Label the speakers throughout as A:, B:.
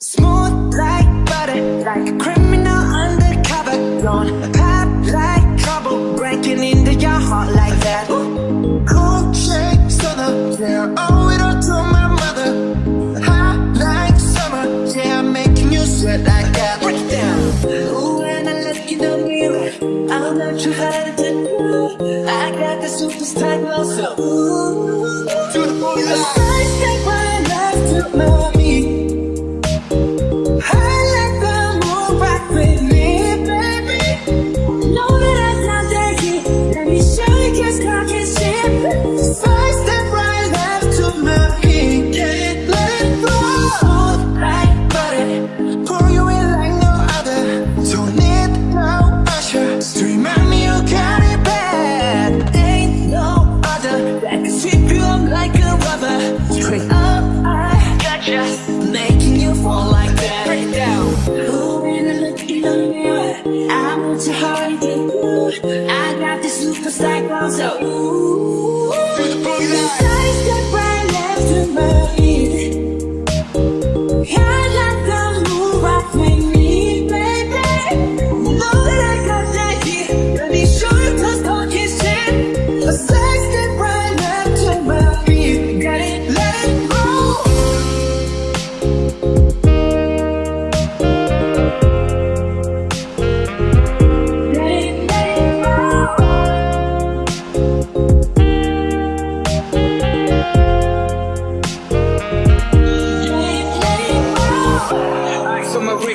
A: Smooth like butter, like a criminal undercover. Don't pop like trouble, breaking into your heart like that.
B: Cool shake stunner, yeah, owe it all to my mother. Hot like summer, yeah, I'm making you sweat like that.
A: Break it down. Ooh, when I look in the mirror, I'm not too hard to do. I got the superstar glow, so ooh.
B: To the
A: The
B: line.
A: first step right left to mommy. Gotcha. Making you fall like that. Break down. Ooh, when I look in the mirror, I want your heart to. I got this superstar glow, so ooh.
B: To the booty line.
A: Side step right left to my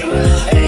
C: Hey.